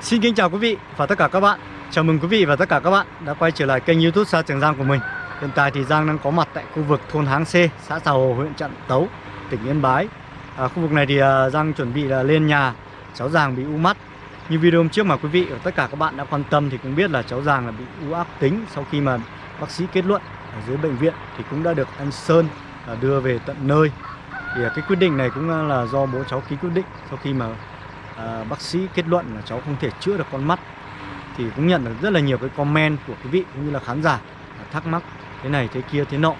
Xin kính chào quý vị và tất cả các bạn. Chào mừng quý vị và tất cả các bạn đã quay trở lại kênh youtube Sa Trường Giang của mình. Hiện tại thì Giang đang có mặt tại khu vực thôn Háng C, xã Xà Hồ, huyện Trạm Tấu, tỉnh Yên Bái. À, Khu vực này thì à, Giang chuẩn bị là lên nhà cháu Giàng bị u mắt. Như video hôm trước mà quý vị và tất cả các bạn đã quan tâm thì cũng biết là cháu Giàng là bị u ác tính Sau khi mà bác sĩ kết luận ở dưới bệnh viện thì cũng đã được anh Sơn à, đưa về tận nơi. Thì à, cái quyết định này cũng là do bố cháu ký quyết định sau khi mà à, bác sĩ kết luận là cháu không thể chữa được con mắt. Thì cũng nhận được rất là nhiều cái comment của quý vị cũng như là khán giả thắc mắc thế này thế kia thế nọ.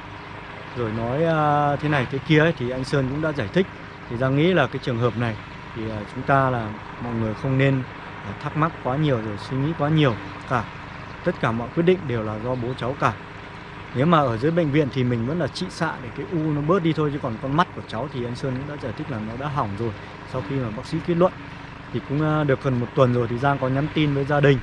Rồi nói à, thế này thế kia ấy, thì anh Sơn cũng đã giải thích. Thì ra nghĩ là cái trường hợp này thì à, chúng ta là mọi người không nên à, thắc mắc quá nhiều rồi suy nghĩ quá nhiều cả. Tất cả mọi quyết định đều là do bố cháu cả. Nếu mà ở dưới bệnh viện thì mình vẫn là trị xạ để cái u nó bớt đi thôi chứ còn con mắt của cháu thì anh Sơn cũng đã giải thích là nó đã hỏng rồi sau khi mà bác sĩ kết luận thì cũng ờ, được gần một tuần rồi thì Giang có nhắn tin với gia đình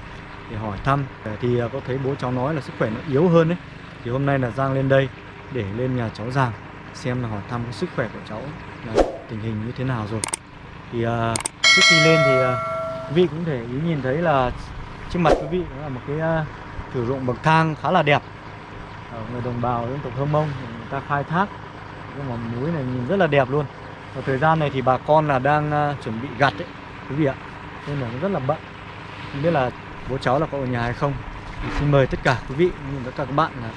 để hỏi thăm. Ờ, thì ờ, có thấy bố cháu nói là sức khỏe nó yếu hơn đấy thì hôm nay là Giang lên đây để lên nhà cháu Giàng xem là hỏi thăm cái sức khỏe của cháu là tình hình như thế nào rồi. Thì uh, trước khi lên thì uh, quý vị cũng thể ý nhìn thấy là trước mặt quý vị đó là một cái uh, thử dụng bậc thang khá là đẹp. Ở người đồng bào dân tộc Hơ Mông người ta khai thác cái mỏm núi này nhìn rất là đẹp luôn. Và thời gian này thì bà con là đang uh, chuẩn bị gặt ấy quý vị ạ? Nên là nó rất là bận. Không biết là bố cháu là có ở nhà hay không. Thì xin mời tất cả quý vị cũng như tất cả các bạn là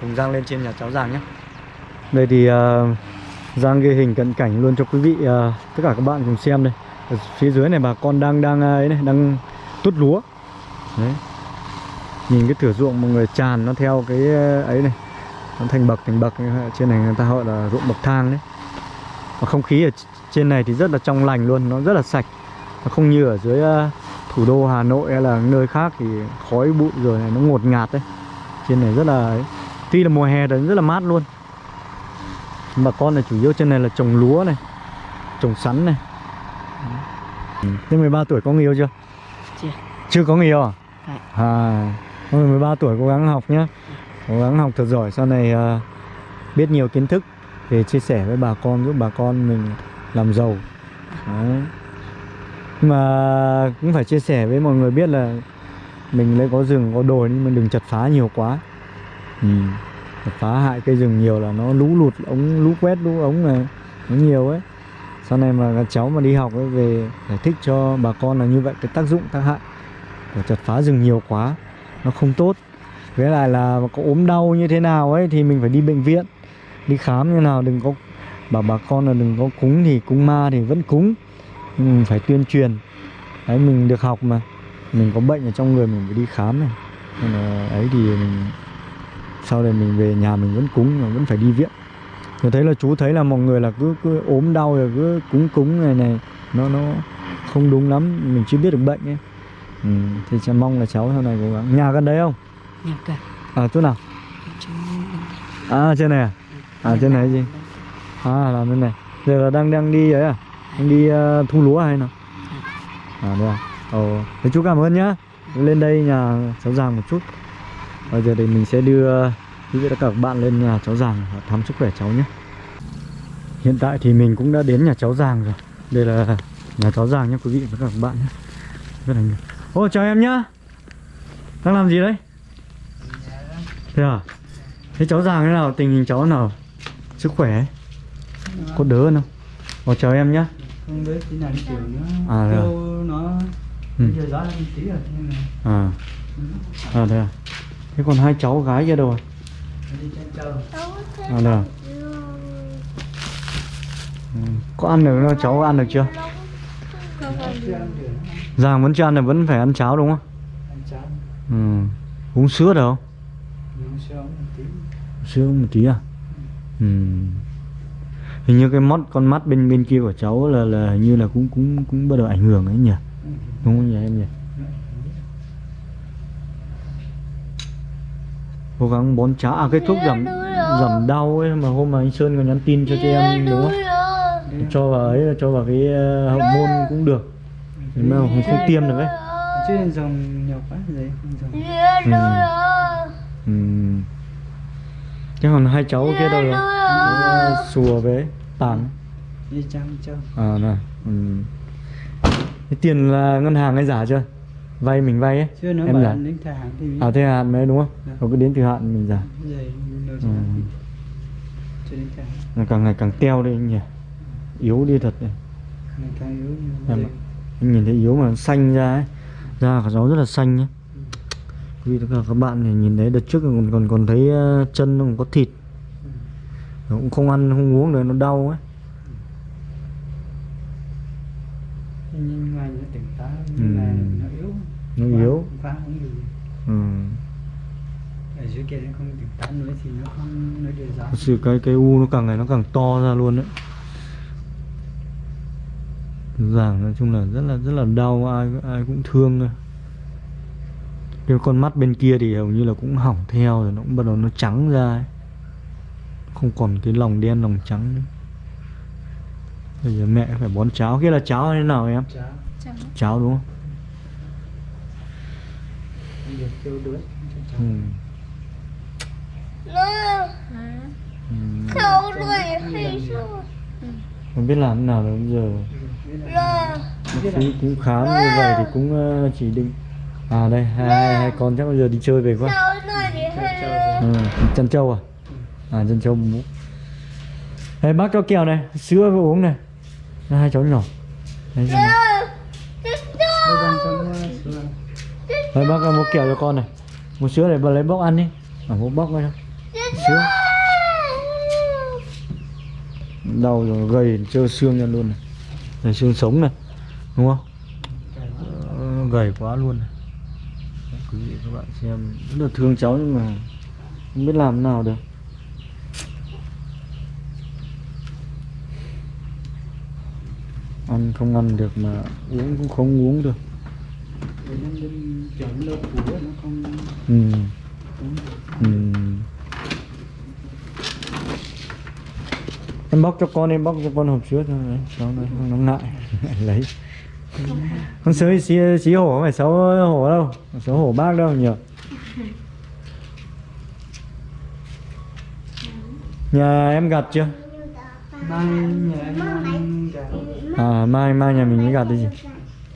cùng Giang lên trên nhà cháu Giang nhé. Đây thì uh, Giang ghi hình cận cảnh luôn cho quý vị uh, tất cả các bạn cùng xem đây. Ở phía dưới này bà con đang đang ờ, ấy này đang tút lúa. Đấy. Nhìn cái thửa ruộng mọi người tràn nó theo cái ấy này. Nó thành bậc thành bậc trên này người ta gọi là ruộng bậc thang đấy. Và không khí ở trên này thì rất là trong lành luôn nó rất là sạch không như ở dưới uh, thủ đô Hà Nội hay là nơi khác thì khói bụi rồi này nó ngột ngạt đấy trên này rất là tuy là mùa hè đấy rất là mát luôn. Bà con này chủ yếu trên này là trồng lúa này trồng sắn này. Thế 13 tuổi có người yêu chưa? Chưa. Chưa có người yêu à? À, à 13 tuổi cố gắng học nhé Cố gắng học thật giỏi sau này uh, biết nhiều kiến thức để chia sẻ với bà con giúp bà con mình làm giàu. Đấy. Mà cũng phải chia sẻ với mọi người biết là mình lấy có rừng có đồi nhưng mình đừng chặt phá nhiều quá. Ừ. chặt phá hại cây rừng nhiều là nó lũ lụt ống lũ quét lũ ống này nó nhiều ấy. Sau này mà các cháu mà đi học ấy về giải thích cho bà con là như vậy cái tác dụng tác hại của chặt phá rừng nhiều quá nó không tốt. Với lại là có ốm đau như thế nào ấy thì mình phải đi bệnh viện đi khám như nào đừng có bảo bà con là đừng có cúng thì cúng ma thì vẫn cúng mình phải tuyên truyền. Đấy mình được học mà. Mình có bệnh ở trong người mình phải đi khám này. Nên là ấy thì mình sau này mình về nhà mình vẫn cúng mà vẫn phải đi viện. Tôi thấy là chú thấy là mọi người là cứ cứ ốm đau rồi cứ cúng cúng này này nó nó không đúng lắm mình chưa biết được bệnh ấy. Ừ, thì sẽ mong là cháu sau này cố gắng. Nhà gần đấy không? Nhà cả à chỗ nào? À trên này à? À trên này gì à làm bên này. Giờ là đang đang đi ấy à anh đi ờ, uh, thu lúa hay nào? À được à? ồ thế chú cảm ơn nhá. Lên đây nhà cháu giàng một chút. Bây giờ thì mình sẽ đưa quý vị tất cả các bạn lên nhà cháu giàng thăm sức khỏe cháu nhé. Hiện tại thì mình cũng đã đến nhà cháu giàng rồi. Đây là nhà cháu giàng nhé quý vị và các bạn nhé. Rất là nhiều. Ô chào em nhá. Đang làm gì đấy? Thế à? Thế cháu giàng thế nào? Tình hình cháu nào? Sức khỏe có đỡ không? Ô chào em nhá không biết nào đi chiều nữa À, rồi. Kêu nó Ừ. bây giờ gió lên tí rồi nên là à. À thế à? Thế còn hai cháu gái kia đâu rồi nó đi chân trâu à đây à? Ừ. có ăn được đâu cháu ăn được chưa? Chưa ăn được giàng vẫn chưa ăn là vẫn phải ăn cháo đúng không? Ăn ừ. uống sữa được không? Sớm một tí. Sữa một tí à? Ừ. hình như cái mắt con mắt bên bên kia của cháu là là hình như là cũng cũng cũng bắt đầu ảnh hưởng ấy nhỉ? Đúng không nhỉ em nhỉ? Cố gắng bón cháo à cái thuốc giảm giảm đau ấy mà hôm mà anh Sơn còn nhắn tin cho chị em đúng không? Cho vào ấy cho vào cái uh, hậu môn cũng được. Nhưng mà không, không tiêm được ấy. Chứ dòng nhiều quá không dòng. Ừ. Thế còn hai cháu kia đâu rồi? Sùa với tàn. Đi chăm trâu À này ừ. Cái tiền là ngân hàng hay giả chưa? vay mình vay ấy. Chưa nó em bảo giả. đến thời hạn thì à thế hạn mới đúng không? Dạ. nó cứ đến từ hạn mình giả. Rồi nó Ừ. sẽ cho đến thời hạn. Nó càng ngày càng teo đi anh nhỉ. Yếu đi thật đấy. ngày càng yếu Em rồi anh nhìn thấy yếu mà xanh ra ấy. Da của nó rất là xanh nhé vị tất cả các bạn thì nhìn thấy đợt trước còn còn còn thấy ờ, chân nó còn có thịt. Nó cũng không ăn không uống được nó đau ấy. Nhưng mà nó tỉnh táo Ừ. nhưng mà nó yếu. Nó yếu. quá không được. Ừ. ở dưới kia nó không tỉnh táo nữa thì nó không điều rõ thật sự cái cái u nó càng ngày nó càng to ra luôn đấy. Giảng nói chung là rất là rất là đau ai ai cũng thương thôi cái con mắt bên kia thì hầu như là cũng hỏng theo rồi nó cũng bắt đầu nó trắng ra ấy. không còn cái lòng đen lòng trắng nữa bây giờ mẹ phải bón cháo kia là cháo hay thế nào em cháo cháo đúng không không ừ. Hả? Ừ. Khâu đuôi hay sao? không biết làm thế nào bây giờ cũng, cũng khám như vậy thì cũng ờ, chỉ định à đây hai, hai, con chắc bây giờ đi chơi về quá. Ừ. chân trâu à? À chân trâu bú đây bác cho kẹo này sữa với uống này. Đây, hai cháu nhỏ. Đây, đây bác mua kẹo cho con này. Mua sữa để bà lấy bóc ăn đi. À mua bóc thôi sữa đau rồi gầy trơ xương ra luôn này. Đây xương sống này đúng không? Gầy quá luôn này. Quý vị các bạn xem. Rất là thương cháu nhưng mà không biết làm thế nào được. Ăn không ăn được mà uống cũng không uống được. Không ừ. Ừ. em bóc cho con em bóc cho con hộp sữa đấy cháu nó nó ngại ngại. Lấy con sữa xí, xí hổ không phải xấu hổ đâu xấu hổ bác đâu nhỉ? Nhà em gặt chưa? Mai nhà à mai mai nhà mình mới gặt đi gì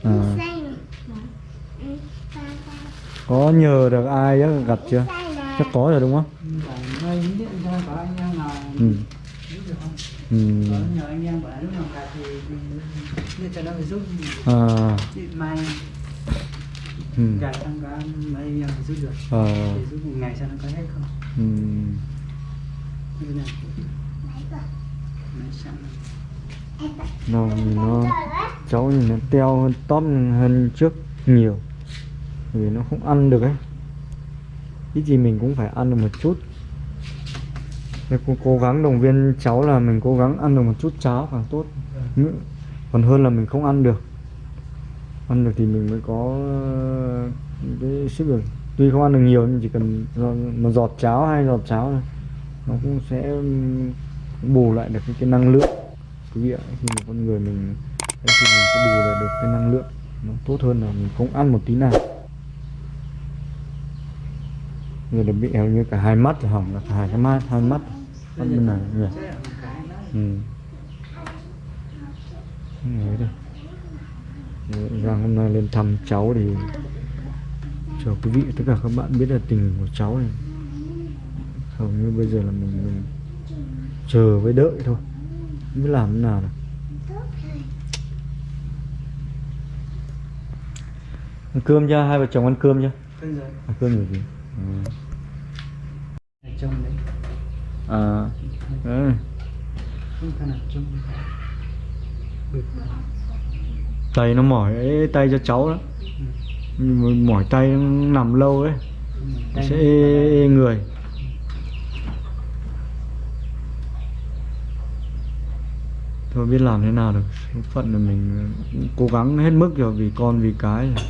à, có nhờ được ai á gặt chưa? Chắc có rồi đúng không? Ừ. Ừ. có nhờ anh em bảo lúc nào gà thì mình nên cho nó phải giúp À, chị mai. Ừ. gà tăng cá mấy em phải giúp được. Ờ, để giúp một ngày xem nó có hết không? Ừ. như này Máy sẵn. Nó cháu nhìn nó teo hơn tóp hơn trước nhiều. Vì nó không ăn được ấy. Ít gì mình cũng phải ăn được một chút. Nên cố, cố gắng động viên cháu là mình cố gắng ăn được một chút cháo càng tốt. Nữa- còn hơn là mình không ăn được. Ăn được thì mình mới có ờ, cái sức được tuy không ăn được nhiều nhưng chỉ cần một giọt cháo hay giọt cháo này nó cũng sẽ bù lại được cái, cái năng lượng. Quý vị ạ khi một con người mình thì mình sẽ bù lại được cái năng lượng. Nó tốt hơn là mình không ăn một tí nào. Giờ là bị hầu như cả hai mắt hỏng là cả hai cái mắt hai mắt. Mắt bên này nhỉ? Ừ Giang hôm nay lên thăm cháu thì cho quý vị tất cả các bạn biết là tình của cháu này. Hầu như bây giờ là mình mình chờ với đợi thôi. Không biết làm thế nào được ăn cơm chưa hai vợ chồng ăn cơm chưa rồi. Ăn cơm rồi gì? Ừ. ở trong đấy. À. Ừ. không phải là trong tay nó mỏi ấy, tay cho cháu đó mỏi tay nằm lâu ấy Tay sẽ ê, ê người. Thôi biết làm thế nào được số phận là mình cố gắng hết mức rồi vì con vì cái rồi.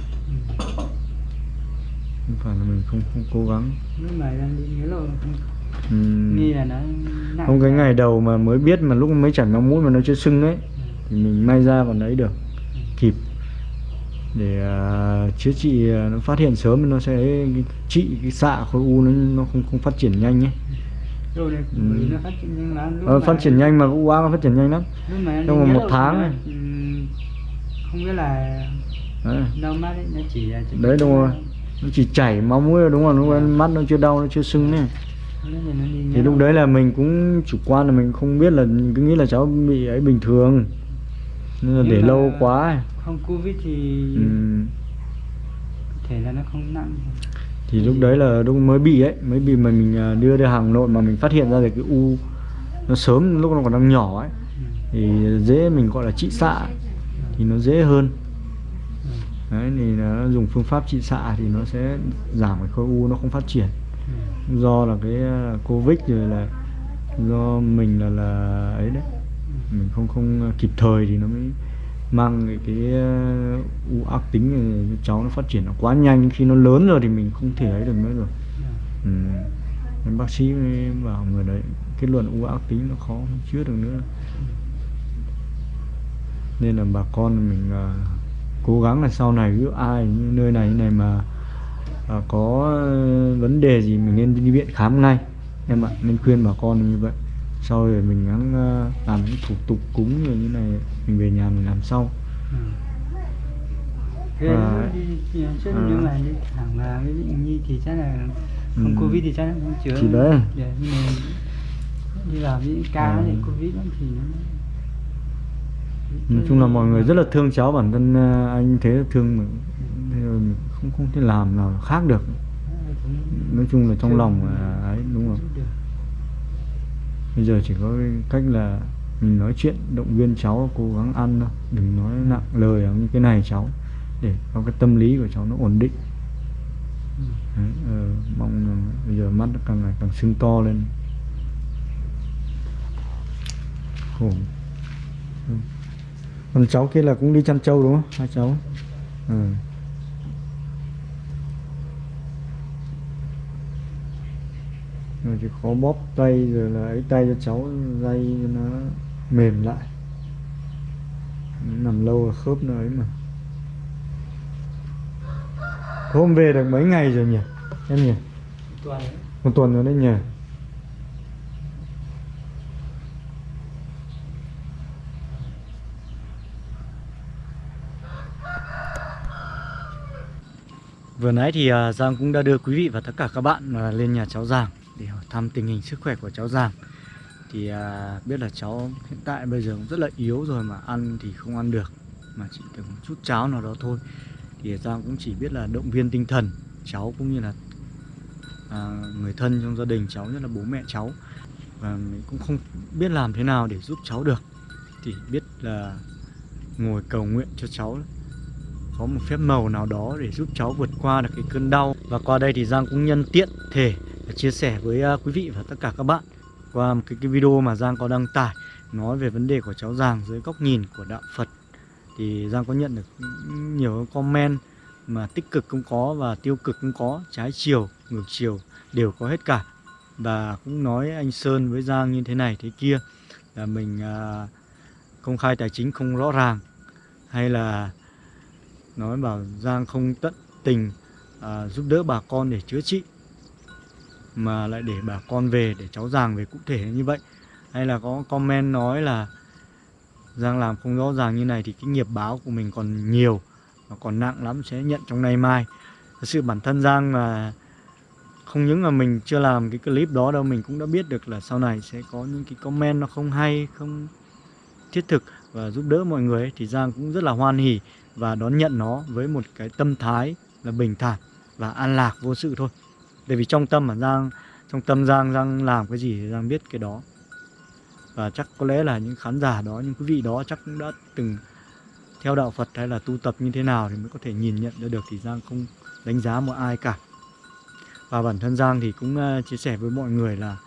không phải là mình không không cố gắng. Nặng không cái ngày đầu mà mới biết mà lúc mới chảy máu mũi mà nó chưa sưng ấy thì mình may ra còn ấy được. Kịp. Để à, chữa trị à, nó phát hiện sớm nó sẽ trị cái xạ khối u nó nó không không phát triển nhanh ấy rồi Ừ. nó phát triển nhanh lắm lúc ờ, mà- phát triển nhanh mà u ác nó phát triển nhanh lắm. lúc trong vòng một tháng này. ừm, không biết là đấy, đau mắt ấy nó chỉ là đấy đúng rồi. Nó chỉ chảy máu mũi đúng không đúng không? mắt nó chưa đau nó chưa sưng này Lúc thì lúc đấy là mình cũng chủ quan là mình không biết là cứ nghĩ là cháu bị ấy bình thường nên là để lâu quá không covid thì Ừ. thể là nó không nặng thì lúc đấy là lúc mới bị ấy mới bị mà mình à, đưa ra Hà Nội mà mình phát hiện ra được cái u nó sớm lúc nó còn đang nhỏ ấy ừ. thì dễ mình gọi là trị xạ thì nó dễ hơn Ừ. đấy thì nó dùng phương pháp trị xạ thì nó sẽ giảm cái khối u nó không phát triển Ừ. do là cái à, covid rồi là do mình là là ấy đấy mình không không kịp thời thì nó mới mang cái, cái uh, u ác tính này cháu nó phát triển nó quá nhanh. Khi nó lớn rồi thì mình không thể ấy được nữa rồi. Ừ. Nên bác sĩ mới bảo người đấy kết luận u ác tính nó khó không chữa được nữa. Nên là bà con mình à, cố gắng là sau này cứ ai nơi này như này mà à, có ờ, vấn đề gì mình nên đi viện khám ngay. Em ạ nên khuyên bà con như vậy sau rồi mình gắng ờ, làm những thủ tục cúng rồi như này mình về nhà mình làm sau Ừ. Thế Và- đi, đi, chứ à. nếu mà đi thẳng là với bệnh nhi thì chắc là không Ừ. covid thì chắc là không chữa Thì đấy. Để nhưng mà đi vào những ca À. thì covid lắm thì nó nói chung là mọi người rất là thương cháu bản thân ờ, anh thế thương mình không không thể làm nào khác được nói chung là trong lòng là ấy đúng không bây giờ chỉ có cách là mình nói chuyện động viên cháu cố gắng ăn thôi. Đừng nói nặng lời ở những cái này cháu để có cái tâm lý của cháu nó ổn định. Đấy, ờ, mong là bây giờ mắt nó càng ngày càng sưng to lên. Khổ. Còn cháu kia là cũng đi chăn trâu đúng không? Hai cháu. Ừ. rồi chỉ khó bóp tay rồi là ấy tay cho cháu dây cho nó mềm lại. Nằm lâu là khớp nó ấy mà. Hôm về được mấy ngày rồi nhỉ em nhỉ? Tuần một tuần rồi đấy nhỉ. Vừa nãy thì à, Giang cũng đã đưa quý vị và tất cả các bạn à, lên nhà cháu Giang để hỏi thăm tình hình sức khỏe của cháu Giang. Thì à, biết là cháu hiện tại bây giờ cũng rất là yếu rồi mà ăn thì không ăn được mà chỉ được một chút cháo nào đó thôi. Thì Giang cũng chỉ biết là động viên tinh thần cháu cũng như là à, người thân trong gia đình cháu nhất là bố mẹ cháu và mình cũng không biết làm thế nào để giúp cháu được thì biết là ngồi cầu nguyện cho cháu có một phép màu nào đó để giúp cháu vượt qua được cái cơn đau và qua đây thì Giang cũng nhân tiện thể chia sẻ với à, quý vị và tất cả các bạn qua một cái, cái video mà Giang có đăng tải nói về vấn đề của cháu Giang dưới góc nhìn của đạo Phật. Thì Giang có nhận được nhiều comment mà tích cực cũng có và tiêu cực cũng có trái chiều ngược chiều đều có hết cả. Và cũng nói anh Sơn với Giang như thế này thế kia là mình à, công khai tài chính không rõ ràng hay là nói bảo Giang không tận tình à, giúp đỡ bà con để chữa trị mà lại để bà con về để cháu giảng về cụ thể như vậy? Hay là có comment nói là Giang làm không rõ ràng như này thì cái nghiệp báo của mình còn nhiều và còn nặng lắm sẽ nhận trong nay mai. Thật sự bản thân Giang là không những là mình chưa làm cái clip đó đâu mình cũng đã biết được là sau này sẽ có những cái comment nó không hay không thiết thực và giúp đỡ mọi người ấy, thì Giang cũng rất là hoan hỉ và đón nhận nó với một cái tâm thái là bình thản và an lạc vô sự thôi bởi vì trong tâm mà Giang, trong tâm Giang Giang làm cái gì thì Giang biết cái đó. Và chắc có lẽ là những khán giả đó, những quý vị đó chắc cũng đã từng theo đạo Phật hay là tu tập như thế nào thì mới có thể nhìn nhận ra được thì Giang không đánh giá một ai cả. Và bản thân Giang thì cũng ờ, chia sẻ với mọi người là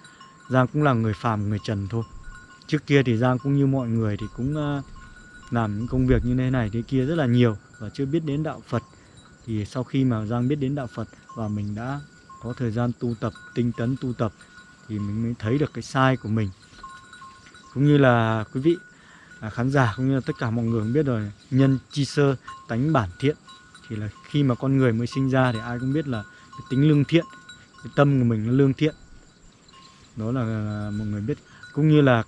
Giang cũng là người phàm, người trần thôi. Trước kia thì Giang cũng như mọi người thì cũng ờ, làm những công việc như thế này thế kia rất là nhiều và chưa biết đến đạo Phật. Thì sau khi mà Giang biết đến đạo Phật và mình đã có thời gian tu tập tinh tấn tu tập thì mình mới thấy được cái sai của mình. Cũng như là quý vị à, khán giả cũng như là tất cả mọi người cũng biết rồi nhân chi sơ tánh bản thiện thì là khi mà con người mới sinh ra thì ai cũng biết là cái tính lương thiện cái tâm của mình nó lương thiện. Đó là, à, mọi người biết. Cũng như là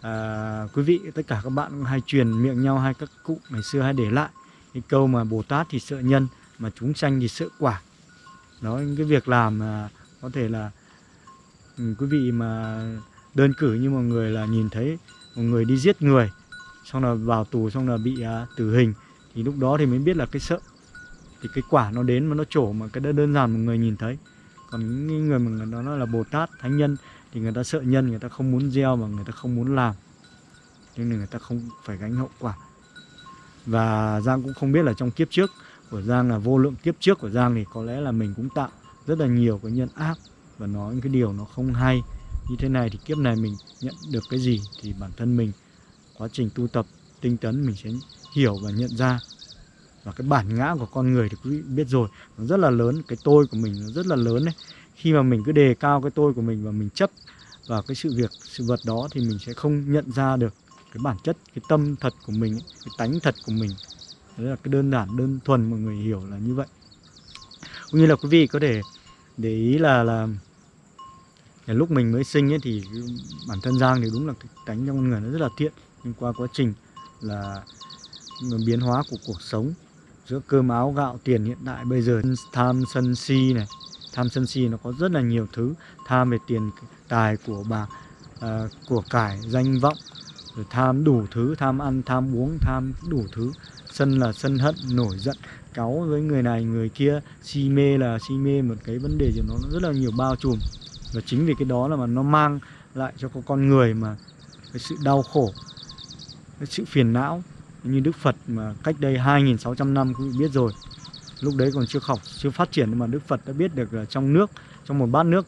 à, quý vị tất cả các bạn cũng hay truyền miệng nhau hay các cụ ngày xưa hay để lại cái câu mà Bồ Tát thì sợ nhân mà chúng sanh thì sợ quả đó những cái việc làm mà có thể là ừ, quý vị mà đơn cử như một người là nhìn thấy một người đi giết người xong là vào tù xong là bị à, tử hình thì lúc đó thì mới biết là cái sợ thì cái quả nó đến mà nó trổ mà cái đó đơn giản một người nhìn thấy. Còn những người mà người đó nói là bồ tát thánh nhân thì người ta sợ nhân người ta không muốn gieo mà người ta không muốn làm. Nhưng người ta không phải gánh hậu quả. Và giang cũng không biết là trong kiếp trước của giang là vô lượng kiếp trước của giang thì có lẽ là mình cũng tạo rất là nhiều cái nhân ác và nói những cái điều nó không hay. Như thế này thì kiếp này mình nhận được cái gì thì bản thân mình, quá trình tu tập, tinh tấn mình sẽ hiểu và nhận ra. Và cái bản ngã của con người thì quý vị biết rồi, nó rất là lớn, cái tôi của mình nó rất là lớn đấy. Khi mà mình cứ đề cao cái tôi của mình và mình chấp vào cái sự việc, sự vật đó thì mình sẽ không nhận ra được cái bản chất, cái tâm thật của mình, cái tánh thật của mình đấy là cái đơn giản đơn thuần mọi người hiểu là như vậy. Cũng như là quý vị có thể để ý là là lúc mình mới sinh ấy thì bản thân Giang thì đúng là cái tánh trong con người nó rất là thiện. Nhưng qua quá trình là biến hóa của cuộc sống giữa cơm áo gạo tiền hiện tại bây giờ tham sân si này tham sân si nó có rất là nhiều thứ. Tham về tiền tài của bà à, của cải danh vọng rồi tham đủ thứ tham ăn tham uống tham đủ thứ sân là sân hận, nổi giận, cáu với người này, người kia, si mê là si mê, một cái vấn đề gì nó rất là nhiều bao trùm. Và chính vì cái đó là mà nó mang lại cho con người mà cái sự đau khổ, cái sự phiền não như Đức Phật mà cách đây 2.600 năm cũng biết rồi. Lúc đấy còn chưa học, chưa phát triển nhưng mà Đức Phật đã biết được là trong nước, trong một bát nước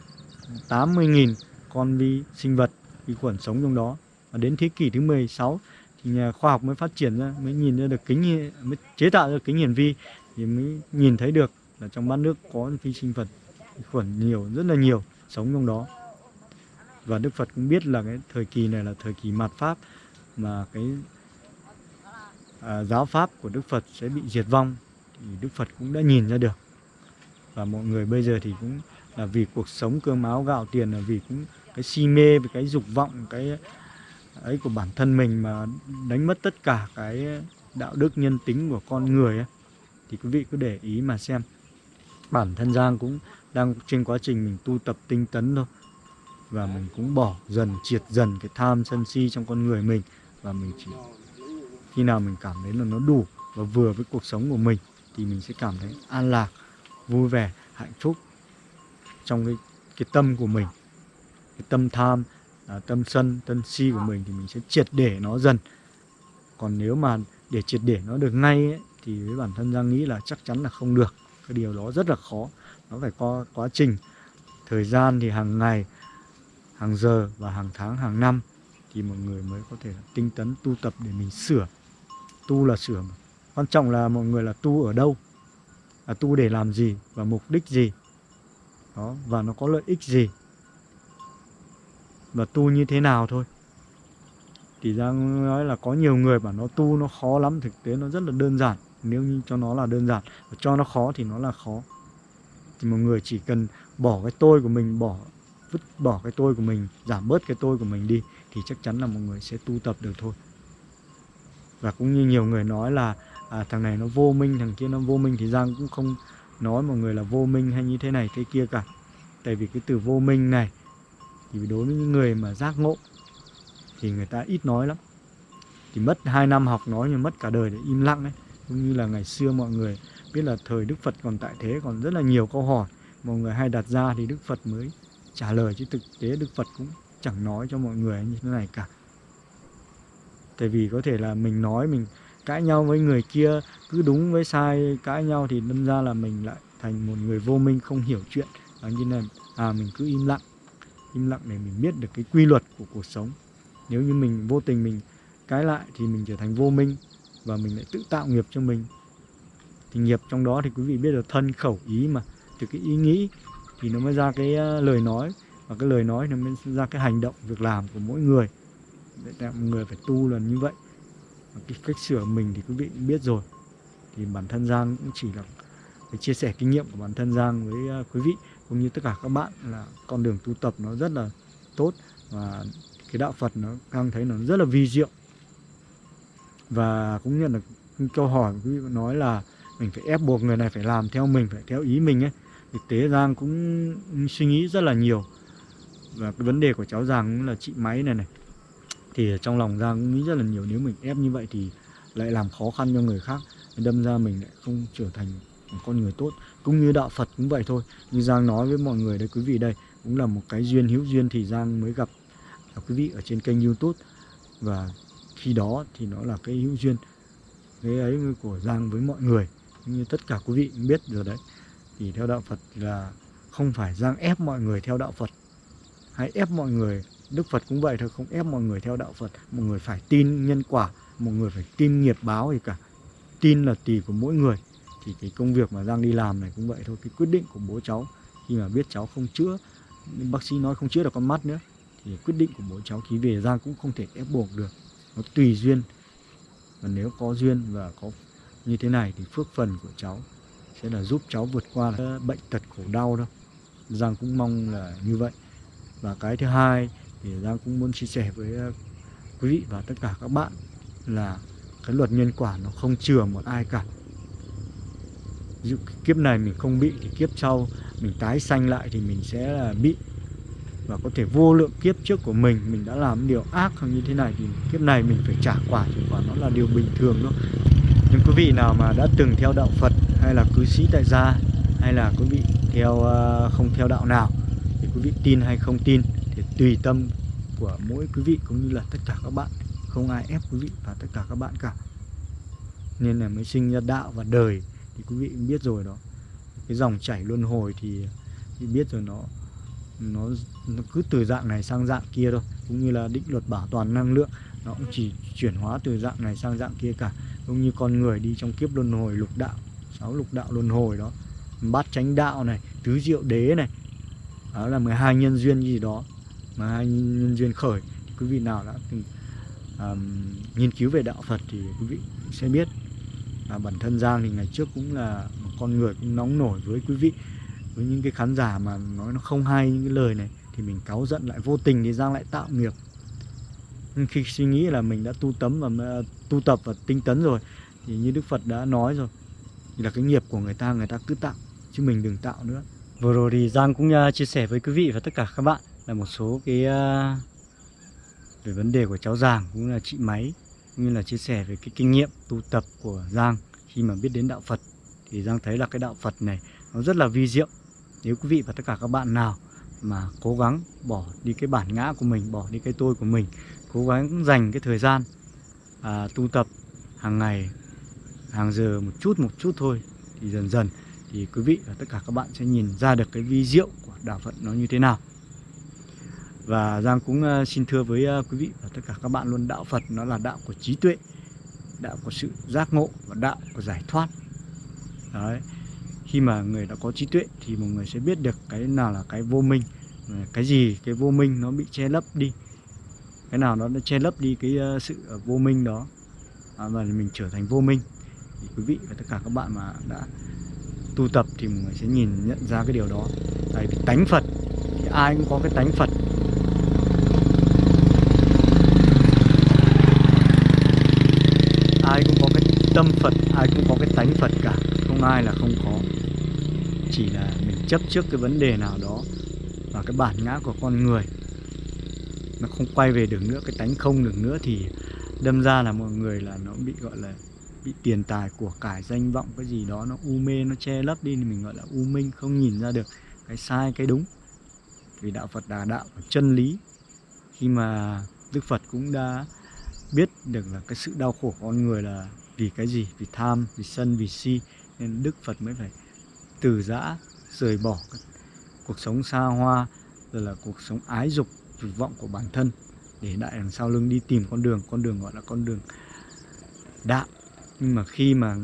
80.000 con vi sinh vật vi khuẩn sống trong đó. Và đến thế kỷ thứ 16 thì nhà khoa học mới phát triển ra mới nhìn ra được kính mới chế tạo ra kính hiển vi thì mới nhìn thấy được là trong bát nước có vi sinh vật khuẩn nhiều rất là nhiều sống trong đó. Và Đức Phật cũng biết là cái thời kỳ này là thời kỳ mạt pháp mà cái à, giáo pháp của Đức Phật sẽ bị diệt vong thì Đức Phật cũng đã nhìn ra được. Và mọi người bây giờ thì cũng là vì cuộc sống cơm áo gạo tiền là vì cũng cái si mê với cái dục vọng cái ấy của bản thân mình mà đánh mất tất cả cái đạo đức nhân tính của con người ấy. thì quý vị cứ để ý mà xem. Bản thân Giang cũng đang trên quá trình mình tu tập tinh tấn thôi. Và mình cũng bỏ dần, triệt dần cái tham sân si trong con người mình. Và mình chỉ, khi nào mình cảm thấy là nó đủ và vừa với cuộc sống của mình, thì mình sẽ cảm thấy an lạc, vui vẻ, hạnh phúc trong cái cái tâm của mình. Cái tâm tham à, tâm sân tâm si của mình thì mình sẽ triệt để nó dần. Còn nếu mà để triệt để nó được ngay ấy, thì với bản thân Giang nghĩ là chắc chắn là không được. Cái điều đó rất là khó. Nó phải có quá trình thời gian thì hàng ngày hàng giờ và hàng tháng hàng năm thì mọi người mới có thể tinh tấn tu tập để mình sửa. Tu là sửa mà. quan trọng là mọi người là tu ở đâu? Là tu để làm gì và mục đích gì? Đó và nó có lợi ích gì và tu như thế nào thôi. Thì ra nói là có nhiều người bảo nó tu nó khó lắm thực tế nó rất là đơn giản. Nếu như cho nó là đơn giản và cho nó khó thì nó là khó. Thì một người chỉ cần bỏ cái tôi của mình bỏ vứt bỏ cái tôi của mình giảm bớt cái tôi của mình đi thì chắc chắn là một người sẽ tu tập được thôi. Và cũng như nhiều người nói là à, thằng này nó vô minh thằng kia nó vô minh thì giang cũng không nói mọi người là vô minh hay như thế này thế kia cả. Tại vì cái từ vô minh này thì đối với những người mà giác ngộ, thì người ta ít nói lắm. Thì mất 2 năm học nói nhưng mất cả đời để im lặng ấy. Cũng như là ngày xưa mọi người biết là thời Đức Phật còn tại thế, còn rất là nhiều câu hỏi. Mọi người hay đặt ra thì Đức Phật mới trả lời, chứ thực tế Đức Phật cũng chẳng nói cho mọi người như thế này cả. Tại vì có thể là mình nói, mình cãi nhau với người kia, cứ đúng với sai, cãi nhau thì đâm ra là mình lại thành một người vô minh, không hiểu chuyện. Và như này à mình cứ im lặng im lặng để mình biết được cái quy luật của cuộc sống. Nếu như mình vô tình mình cái lại thì mình trở thành vô minh và mình lại tự tạo nghiệp cho mình. Thì nghiệp trong đó thì quý vị biết là thân khẩu ý mà. Từ cái ý nghĩ thì nó mới ra cái ờ, lời nói và cái lời nói nó mới ra cái hành động, việc làm của mỗi người. Để mọi người phải tu là như vậy. Và cái cách sửa mình thì quý vị cũng biết rồi. Thì bản thân Giang cũng chỉ là cái chia sẻ kinh nghiệm của bản thân Giang với ờ, quý vị cũng như tất cả các bạn là con đường tu tập nó rất là tốt và cái đạo Phật nó đang thấy nó rất là vi diệu. Và cũng nhận được câu hỏi quý vị nói là mình phải ép buộc người này phải làm theo mình, phải theo ý mình ấy thực tế Giang cũng suy nghĩ rất là nhiều. Và cái vấn đề của cháu Giang cũng là chị máy này này, thì trong lòng Giang cũng nghĩ rất là nhiều. Nếu mình ép như vậy thì lại làm khó khăn cho người khác, đâm ra mình lại không trở thành con người tốt, cũng như đạo Phật cũng vậy thôi. Như Giang nói với mọi người đây quý vị đây cũng là một cái duyên, hữu duyên thì Giang mới gặp. Quý vị ở trên kênh YouTube. Và khi đó thì nó là cái hữu duyên, cái ấy của Giang với mọi người như tất cả quý vị biết rồi đấy. Thì theo đạo Phật là không phải Giang ép mọi người theo đạo Phật, hay ép mọi người, Đức Phật cũng vậy thôi, không ép mọi người theo đạo Phật. Mọi người phải tin nhân quả, mọi người phải tin nghiệp báo gì cả. Tin là tùy của mỗi người thì cái công việc mà Giang đi làm này cũng vậy thôi. Cái quyết định của bố cháu, khi mà biết cháu không chữa, bác sĩ nói không chữa được con mắt nữa, thì quyết định của bố cháu khi về Giang cũng không thể ép buộc được. Nó tùy duyên. Và nếu có duyên và có như thế này thì phước phần của cháu sẽ là giúp cháu vượt qua bệnh tật khổ đau đâu Giang cũng mong là như vậy. Và cái thứ hai thì Giang cũng muốn chia sẻ với ờ, quý vị và tất cả các bạn là cái luật nhân quả nó không chừa một ai cả dụ kiếp này mình không bị thì kiếp sau mình tái sanh lại thì mình sẽ là bị. Và có thể vô lượng kiếp trước của mình mình đã làm điều ác hoặc như thế này thì kiếp này mình phải trả quả thì quả nó là điều bình thường thôi nhưng quý vị nào mà đã từng theo đạo Phật hay là cư sĩ tại gia hay là quý vị theo à, không theo đạo nào thì quý vị tin hay không tin thì tùy tâm của mỗi quý vị cũng như là tất cả các bạn. Không ai ép quý vị và tất cả các bạn cả. Nên là mới sinh ra đạo và đời thì quý vị cũng biết rồi đó. Cái dòng chảy luân hồi thì, thì biết rồi nó nó nó cứ từ dạng này sang dạng kia thôi cũng như là định luật bảo toàn năng lượng nó cũng chỉ chuyển hóa từ dạng này sang dạng kia cả. Cũng như con người đi trong kiếp luân hồi lục đạo sáu lục đạo luân hồi đó. Bát chánh đạo này tứ diệu đế này đó là 12 nhân duyên gì đó mà hai nhân duyên khởi. Quý vị nào đã từng um, nghiên cứu về đạo Phật thì quý vị sẽ biết à, bản thân Giang thì ngày trước cũng là một con người cũng nóng nổi với quý vị với những cái khán giả mà nói nó không hay những cái lời này thì mình cáu giận lại vô tình thì Giang lại tạo nghiệp. Nhưng khi suy nghĩ là mình đã tu tấm và à, tu tập và tinh tấn rồi thì như Đức Phật đã nói rồi thì là cái nghiệp của người ta người ta cứ tạo chứ mình đừng tạo nữa. Vừa rồi thì Giang cũng uh, chia sẻ với quý vị và tất cả các bạn là một số cái uh, về vấn đề của cháu giàng cũng là chị Máy cũng như là chia sẻ về cái kinh nghiệm tu tập của Giang khi mà biết đến đạo Phật. Thì Giang thấy là cái đạo Phật này nó rất là vi diệu. Nếu quý vị và tất cả các bạn nào mà cố gắng bỏ đi cái bản ngã của mình bỏ đi cái tôi của mình cố gắng dành cái thời gian à, tu tập hàng ngày hàng giờ một chút một chút thôi thì dần dần thì quý vị và tất cả các bạn sẽ nhìn ra được cái vi diệu của đạo Phật nó như thế nào và Giang cũng ờ, xin thưa với ờ, quý vị và tất cả các bạn luôn đạo Phật nó là đạo của trí tuệ đạo của sự giác ngộ và đạo của giải thoát. Đấy khi mà người đã có trí tuệ thì một người sẽ biết được cái nào là cái vô minh ờ, cái gì cái vô minh nó bị che lấp đi cái nào nó đã che lấp đi cái sự vô minh đó à, và mình trở thành vô minh. Thì quý vị và tất cả các bạn mà đã tu tập thì mọi người sẽ nhìn nhận ra cái điều đó. Tại vì tánh Phật thì ai cũng có cái tánh Phật ai cũng có cái tâm Phật, ai cũng có cái tánh Phật cả, không ai là không có. Chỉ là mình chấp trước cái vấn đề nào đó và cái bản ngã của con người. Nó không quay về được nữa, cái tánh không được nữa thì đâm ra là mọi người là nó bị, gọi là, bị tiền tài của cải danh vọng, cái gì đó nó u mê, nó che lấp đi thì mình gọi là u minh, không nhìn ra được cái sai, cái đúng. Vì đạo Phật là đạo chân lý. Khi mà Đức Phật cũng đã biết được là cái sự đau khổ của con người là vì cái gì? Vì tham vì sân vì si. Nên Đức Phật mới phải từ giã rời bỏ cuộc sống xa hoa rồi là cuộc sống ái dục dục vọng của bản thân để đại đằng sau lưng đi tìm con đường. Con đường gọi là con đường đạo. Nhưng mà khi mà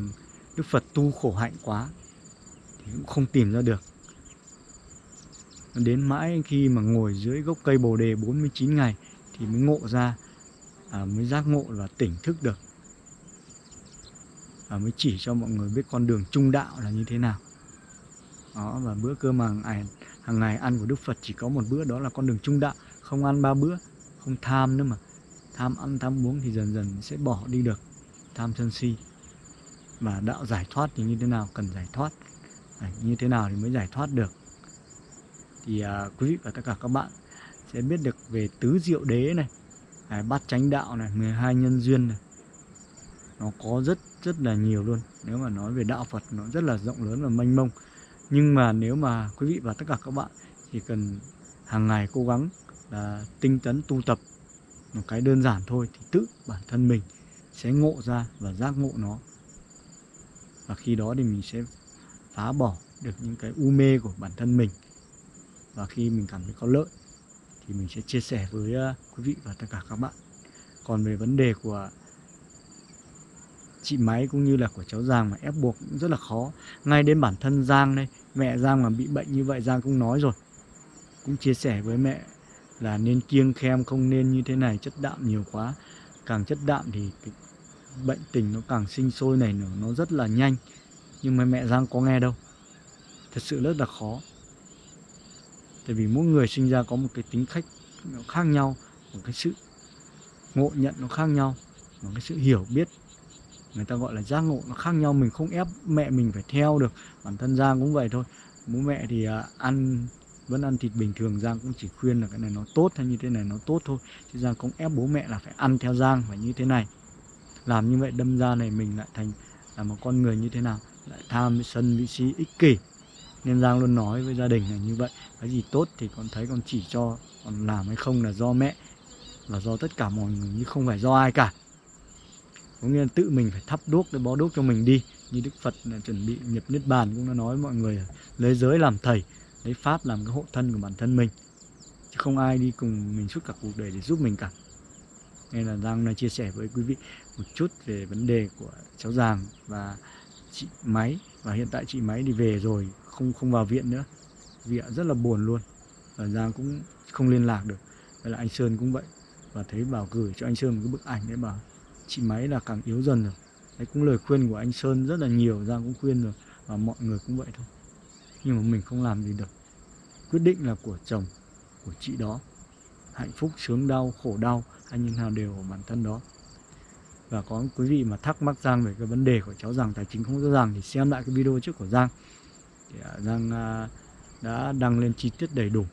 Đức Phật tu khổ hạnh quá thì cũng không tìm ra được. Đến mãi khi mà ngồi dưới gốc cây bồ đề 49 ngày thì mới ngộ ra à, mới giác ngộ và tỉnh thức được và mới chỉ cho mọi người biết con đường trung đạo là như thế nào. Đó và bữa cơm hàng ngày hàng ngày ăn của Đức Phật chỉ có một bữa đó là con đường trung đạo. Không ăn ba bữa không tham nữa mà. Tham ăn tham uống thì dần dần sẽ bỏ đi được. Tham sân si. Và đạo giải thoát thì như thế nào? Cần giải thoát. À, như thế nào thì mới giải thoát được? Thì à, quý vị và tất cả các bạn sẽ biết được về tứ diệu đế này. À, bát chánh đạo này 12 nhân duyên này nó có rất rất là nhiều luôn. Nếu mà nói về đạo Phật, nó rất là rộng lớn và mênh mông. Nhưng mà nếu mà quý vị và tất cả các bạn chỉ cần hàng ngày cố gắng là tinh tấn tu tập một cái đơn giản thôi thì tự bản thân mình sẽ ngộ ra và giác ngộ nó. Và khi đó thì mình sẽ phá bỏ được những cái u mê của bản thân mình. Và khi mình cảm thấy có lợi thì mình sẽ chia sẻ với à, quý vị và tất cả các bạn. Còn về vấn đề của chị máy cũng như là của cháu Giang mà ép buộc cũng rất là khó. Ngay đến bản thân Giang đây, mẹ Giang mà bị bệnh như vậy Giang cũng nói rồi. Cũng chia sẻ với mẹ là nên kiêng khem, không nên như thế này, chất đạm nhiều quá. Càng chất đạm thì cái bệnh tình nó càng sinh sôi này nở, nó rất là nhanh. Nhưng mà mẹ Giang có nghe đâu. Thật sự rất là khó. Tại vì mỗi người sinh ra có một cái tính cách nó khác nhau, một cái sự ngộ nhận nó khác nhau, một cái sự hiểu biết người ta gọi là giác ngộ nó khác nhau mình không ép mẹ mình phải theo được. Bản thân Giang cũng vậy thôi. Bố mẹ thì à, ăn vẫn ăn thịt bình thường Giang cũng chỉ khuyên là cái này nó tốt hay như thế này nó tốt thôi. Chứ Giang không ép bố mẹ là phải ăn theo Giang phải như thế này. Làm như vậy đâm ra này mình lại thành là một con người như thế nào? Lại tham sân vị si ích kỷ. Nên Giang luôn nói với gia đình là như vậy. Cái gì tốt thì con thấy con chỉ cho còn làm hay không là do mẹ là do tất cả mọi người chứ không phải do ai cả có nghĩa là tự mình phải thắp đuốc để bó đuốc cho mình đi. Như Đức Phật là chuẩn bị nhập niết bàn cũng đã nói mọi người lấy giới làm thầy, lấy pháp làm cái hộ thân của bản thân mình. Chứ không ai đi cùng mình suốt cả cuộc đời để giúp mình cả. Nên là Giang này chia sẻ với quý vị một chút về vấn đề của cháu Giàng và chị Máy. Và hiện tại chị Máy đi về rồi, không không vào viện nữa. Viện rất là buồn luôn. Và Giang cũng không liên lạc được. Vậy là anh Sơn cũng vậy. Và thấy bảo gửi cho anh Sơn một cái bức ảnh đấy bảo chị Máy là càng yếu dần rồi. Đấy, cũng lời khuyên của anh Sơn rất là nhiều, Giang cũng khuyên rồi, và mọi người cũng vậy thôi. Nhưng mà mình không làm gì được. Quyết định là của chồng, của chị đó. Hạnh phúc, sướng đau, khổ đau hay như nào đều ở bản thân đó. Và có quý vị mà thắc mắc Giang về cái vấn đề của cháu rằng tài chính không rõ ràng thì xem lại cái video trước của Giang. Thì à, Giang à, đã đăng lên chi tiết đầy đủ.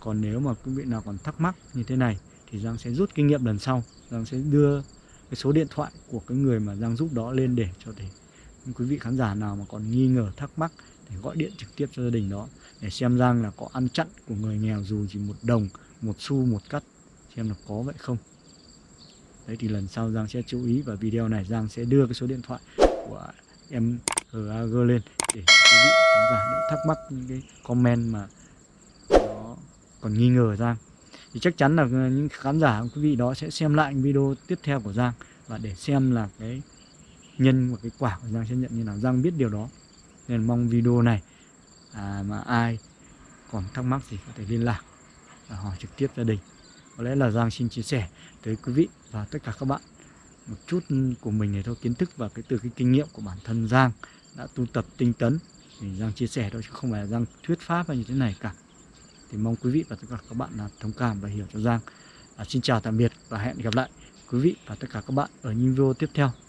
Còn nếu mà quý vị nào còn thắc mắc như thế này thì Giang sẽ rút kinh nghiệm lần sau. Giang sẽ đưa cái số điện thoại của cái người mà Giang giúp đó lên để cho thể quý vị khán giả nào mà còn nghi ngờ, thắc mắc để gọi điện trực tiếp cho gia đình đó để xem Giang là có ăn chặn của người nghèo dù chỉ một đồng, một xu, một cắt. Xem là có vậy không? Đấy thì lần sau Giang sẽ chú ý và video này Giang sẽ đưa cái số điện thoại của em GAG lên để quý vị khán giả đỡ thắc mắc những cái comment mà nó còn nghi ngờ Giang thì chắc chắn là những khán giả quý vị đó sẽ xem lại video tiếp theo của Giang và để xem là cái nhân và cái quả của Giang sẽ nhận như nào. Giang biết điều đó nên mong video này à, mà ai còn thắc mắc gì có thể liên lạc và hỏi trực tiếp gia đình. Có lẽ là Giang xin chia sẻ tới quý vị và tất cả các bạn một chút của mình để thôi kiến thức và cái từ cái kinh nghiệm của bản thân Giang đã tu tập tinh tấn. Thì Giang chia sẻ thôi chứ không phải là Giang thuyết pháp hay như thế này cả thì mong quý vị và tất cả các bạn là thông cảm và hiểu cho Giang. À, xin chào tạm biệt và hẹn gặp lại quý vị và tất cả các bạn ở những video tiếp theo.